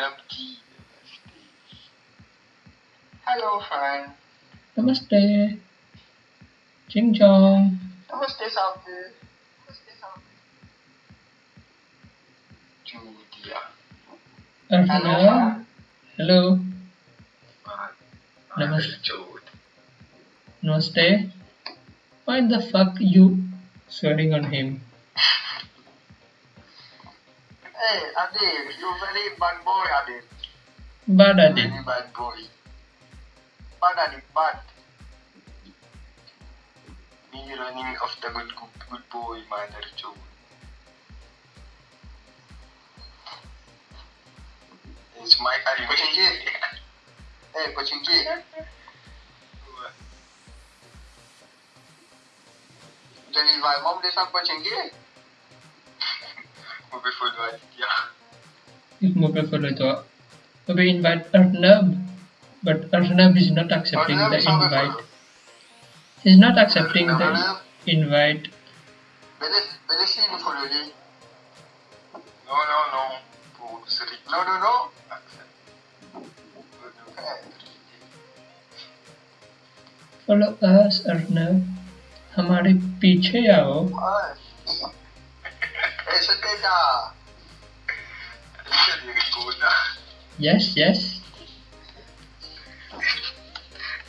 नमकीन Hello, friend. Namaste. Ching chong. Namaste, Sabdu. Namaste, Sabdu. Julia. Uh, hello. Hello. hello. Namaste. Namaste. Why the fuck you sweating on him? Hey, Adil, you very bad boy, Adil. Bad Adil. Very bad boy. Bad Adil, bad. Me running after good, good, good boy, mother too. It's my Adil, but in here. Hey, but in here. Then if my mom does not put in here. mobile phone वाली yeah. Mobile phone like that. We invite Arnab, but Arnab is not accepting Arnab the invite. He's not accepting Arnab. the Arnab. invite. No, no, no. No, no, no. Follow us, Arnab. हमारे पीछे आओ Eh, sepeda. Jadi ribut lah. Yes, yes.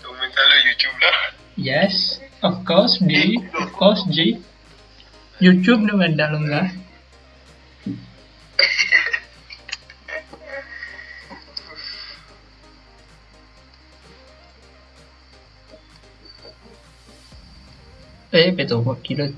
Komentar lo YouTube lah. Yes, of course, G. Of course, G. YouTube nih benda lo enggak? Eh, betul, kok kilat.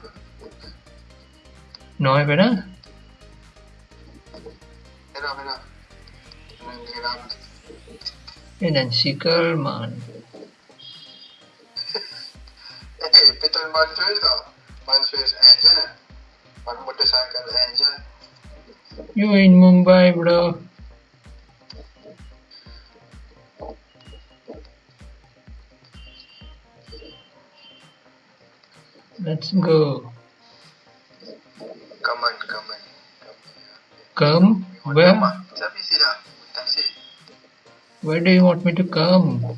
nói vậy đó Eden Sickelman Eh, betul bantu tau Bantu aja Bantu motorcycle aja You in Mumbai bro Let's go come on. Come? Where? Where do you want me to come?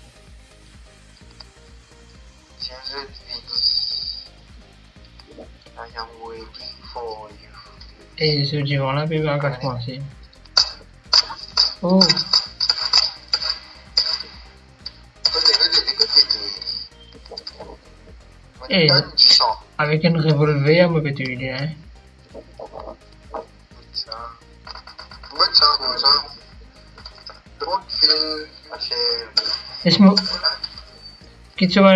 I am waiting for you. Hey, so do you wanna be Oh. Hey, avec un revolver, on peut tuer, hein. Laisse-moi. Please, please,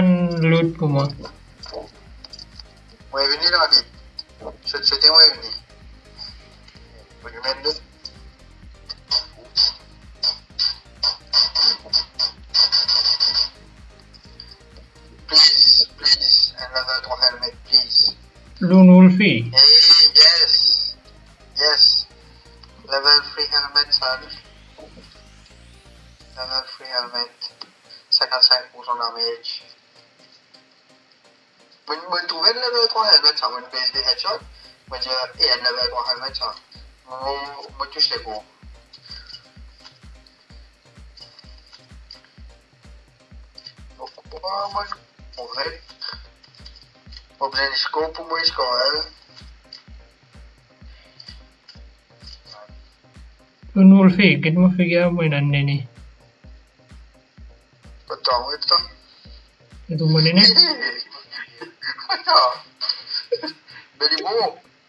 another helmet, please. Loon Wolfie. Hey, yes, yes. Level 3 helmet, sir. Level 3 helmet. essa casa é funcionalmente. Mình, mình túvét level kohe găt sau mình base de headshot, mình giờ e level kohe găt sau. Oh man, oh știu oh Ocupăm, corect. Problem scopul mă scoală. Unul fi, cât mă fi gea mâine, nenii. Ndumunene. Delimu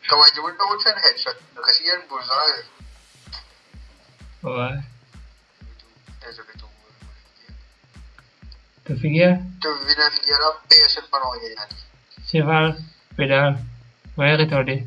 kawajiban wutan headshot da Oh. bullseye. Wah. Tu fikia? Tu vina fikia la pesan eh, panongnya. Sefal, pedal, wire deh. Ya,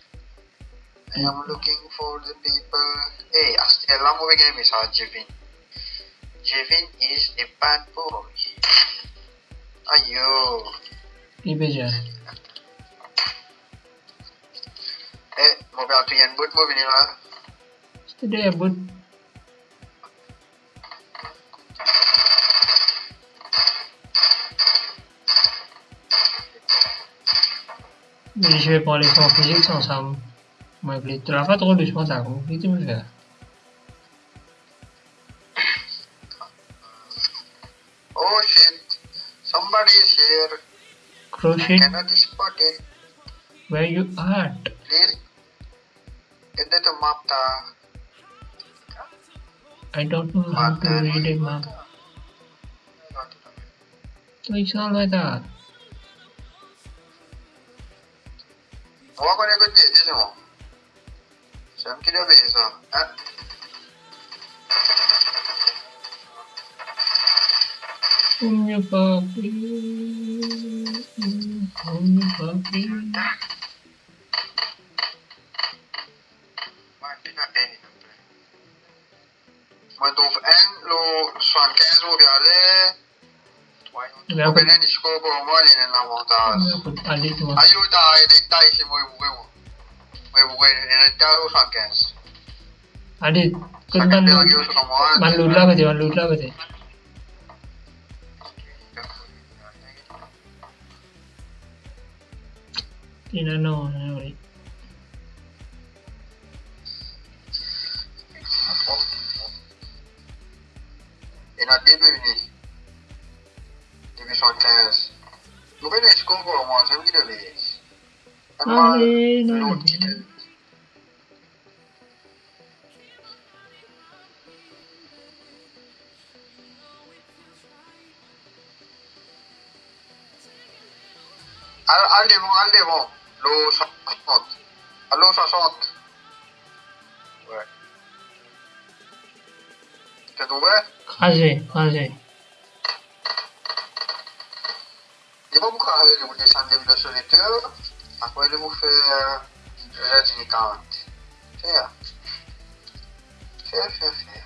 I am looking for the people. Hey, hasta el amo game is our Jevin. Jevin is a bad boy. Ayo. Ibeja. Hey, mobile to tu yang in mau bini lah. Sudah ya buat. Did you hear physics or something? drôle de Oh shit, somebody is here. Crochet. I cannot spot it. Where you at? Please. Get the map. I don't know how to read a map. So it's not like that. 뭐가 그래 그때 지금 C'è anche da peso. Eh? Oh mio papi. Oh mio papi. Maar doof en lo zwan kenzo biale. Wa benen isko bo mali na na mota. Ayo da ai dai shi mo yuwe mo. අඩි මන් මන් ලුට්ලාකති මන් ලුට්ලාකති ඉන්න ඕනරි En a début, début 115. Nous venons de ce qu'on commence, on vit de l'église. Ah, non, non, non. allez bon, allez allez, L'eau 60. L'eau 60. Ouais. allez, Crasé, crasé, allez allez, vous allez, allez-vous descendre de allez, Après, allez-vous faire. allez, allez, 40. Faire. Faire, faire, faire.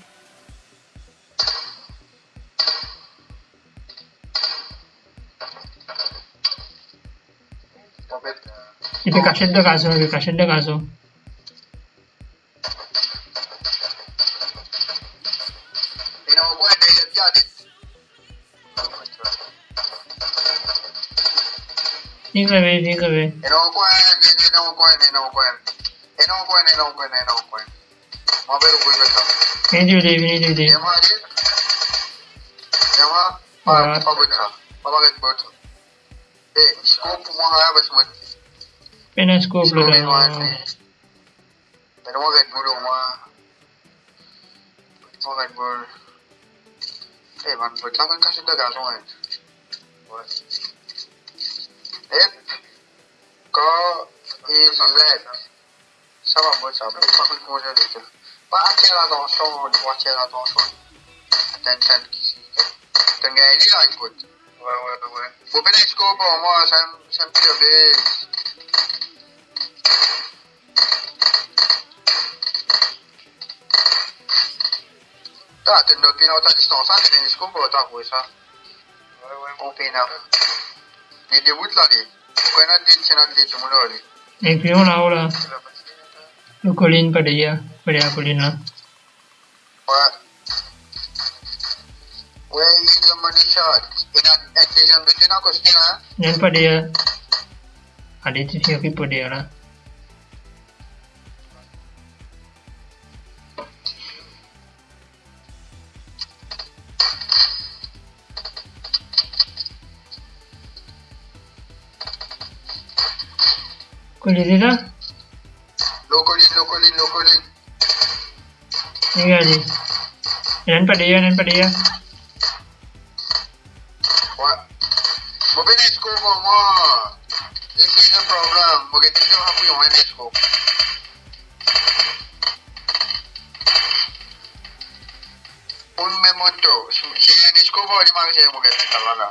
ఇక కషెడ్ కాసు ఇక కషెడ్ కాసు నీకు వే నీకు వే ఏం చూడే ఏం చూడే ఏమా బాబా బాబా Ben es como lo que no hace. Pero no me duro más. No me duro. Eh, van por tanto en casa de gaso, eh. Ep. Co. Y si le. Saba, voy a saber. Va a hacer la atención. Va a hacer la atención. Atención. Tengo ahí la input. Faut pas d'être bon, moi, ça me fait Da, te no pina ta distanza, te ne scombo ta questa. Ouais, ouais. On pina. Ne debut la lì. Qua na di cena di cumulo lì. E qui una ola. Lo colin per dia, eh, per dia colin là. Ouais. Where is the money shot? In a, and Bikin aku sini lah. Jangan pada ya. Ada itu sih aku pada ya lah. को ले लेना लोकोली लोकोली लोकोली नहीं आ जी run पड़ेगा run पड़ेगा manage ko mama. This is the problem. Maganda ka kami yung manage ko. Un memonto. Si manage ko ba, di makasaya mo ganyan talaga.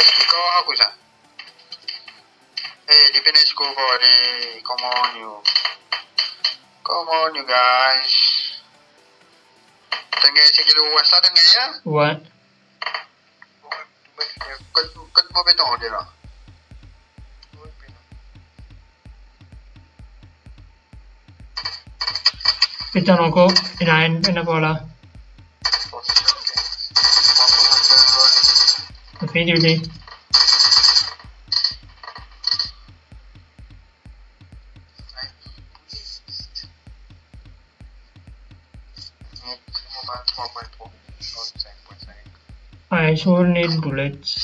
Ikaw ako sa. Hey, di finish ko ba, di. Come on you. Come on you guys. Tengah sikit luas lah tengah ya. What? Kat mo betul ko lah. Kita ko, inain, pinagola. Okay, duty. I sure need bullets.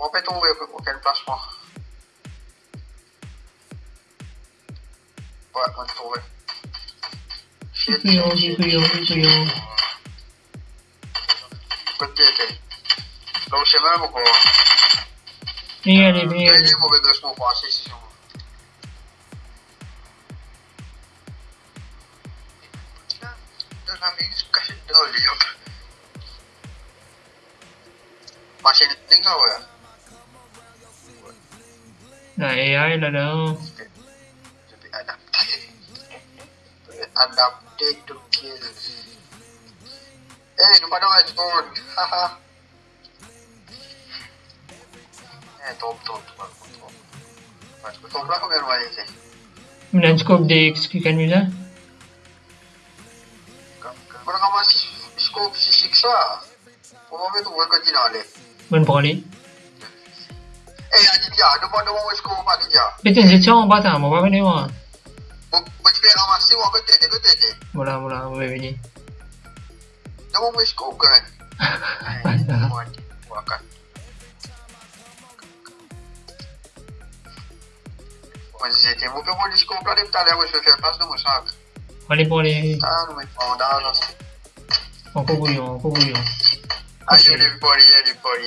Vamos um erro qualquer no próximo. Vai, quando for. Shit, shit, shit, shit. Potete. Lo scemavo con... Vieni, vieni. vou che dovremmo qua, sì, sì, sì. Mas ele nem ganhou, é. nah AI lah dong to to kill eh lupa dong haha eh top top top top top lah kau bermain sih menang scope DX kan Mila? Kau nak masih scope si siksa? lah. mau mahu buat kau Mana Eh, Aditya, the one the one who score back Aditya. Itu Jejong Batam, apa ni wah? Bercepat awak sih, wah betul, betul, betul. Mula mula, apa ni? The one who score kan? Mas é, tem um que eu vou descobrir ali, tá leva, eu já passo do saco. Olha, olha. Tá, não me dá, não sei. Ó, coguião, coguião. Aí ele pode, ele pode,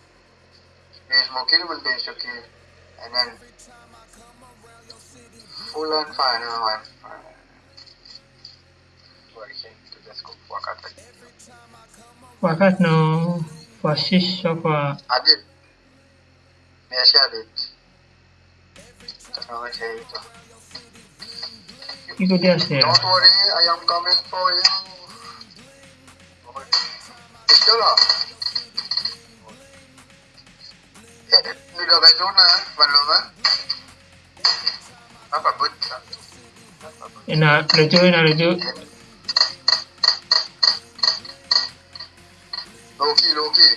There's Mokilman Days okay, and then full and final and final. Wakat No, for 6 so fwa... Adit, mi a shabit. Ano siya ito? Iko dia Don't worry, I am coming for you. Okay. Ito lang. Nilo gayuna, paloma. Apa butsa. Ina lucu, ina lucu. Loki, Loki.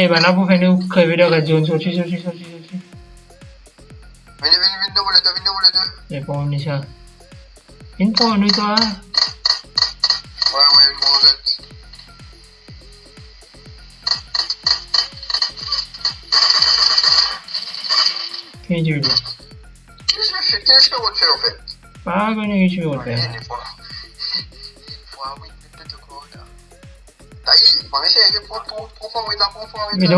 Eh, bạn nào cũng phải nêu khởi video cả dồn xuống, xuống, xuống, xuống, xuống, xuống. Vini, vini, vini, double itu, vini, double itu. Eh, pohon ni sah. Ini pohon itu ah. Wah, wah, ini pohon. 해지율 킬스매치 au Mais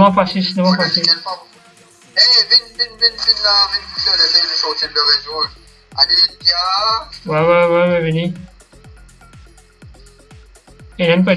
pas pas Eh, vin, vin, vin, vin là, vin, sortir le réseau. Allez, Ouais, ouais, ouais, ouais, venez. Il aime pas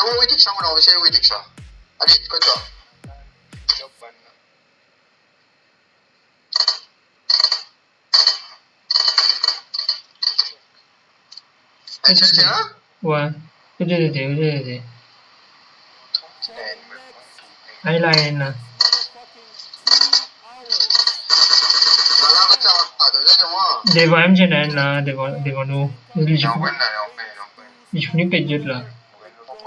đi xong xong, rồi anh 영웅 이득상은 나오면 세우 이득상 아니 그죠 괜찮아? 와, 그래도 돼, 그래도 돼. 아이라인나. They were MJ and they were they were no. chụp sont cái gì là.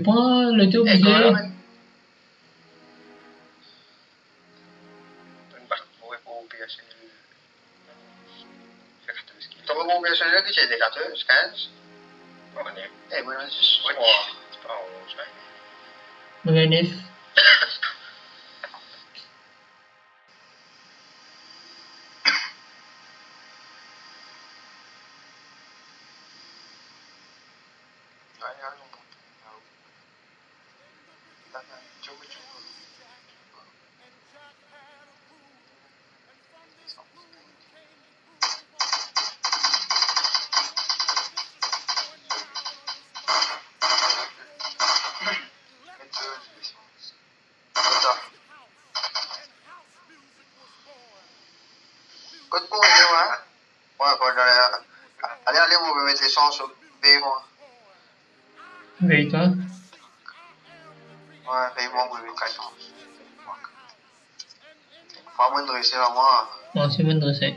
pas le taux eh, est Veille, toi Ouais, veille moi, c'est Pas moi. c'est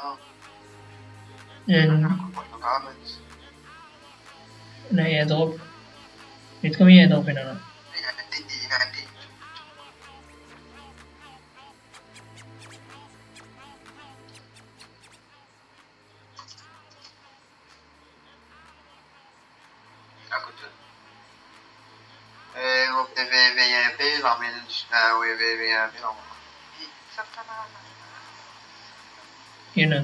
and no, he has AWP. It's coming he has AWP, no, no. You know.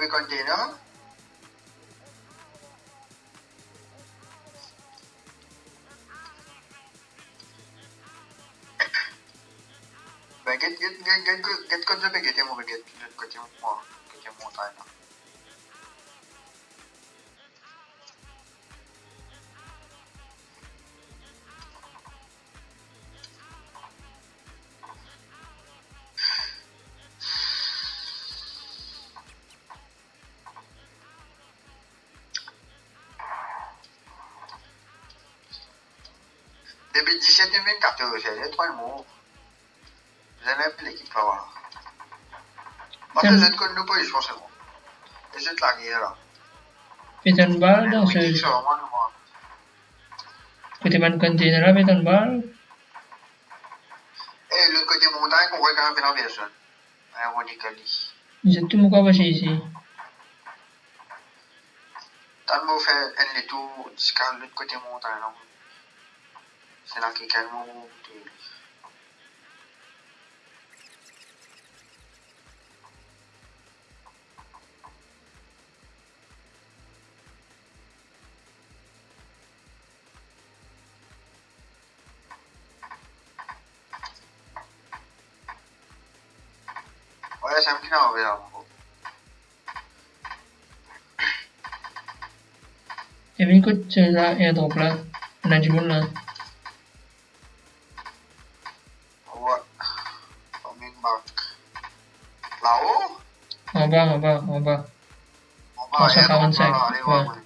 we container get get get get get get get get get get get get get get 2014, j'ai trois le J'ai l'équipe là. Moi, je ne pas, je Et je la guerre là. dans ce Côté là, pétain bal. Et le côté montagne qu'on voit quand même bien J'ai hein. tout mon corps ici. T'as le mot fait un jusqu'à l'autre côté montagne. la chicca è molto utile. Ora siamo fino a vediamo un po'. E vinco c'è la e dopo la. Non ci vuole what? Coming back. mau Mobile, Mau mobile. mau also Mau mobile, mau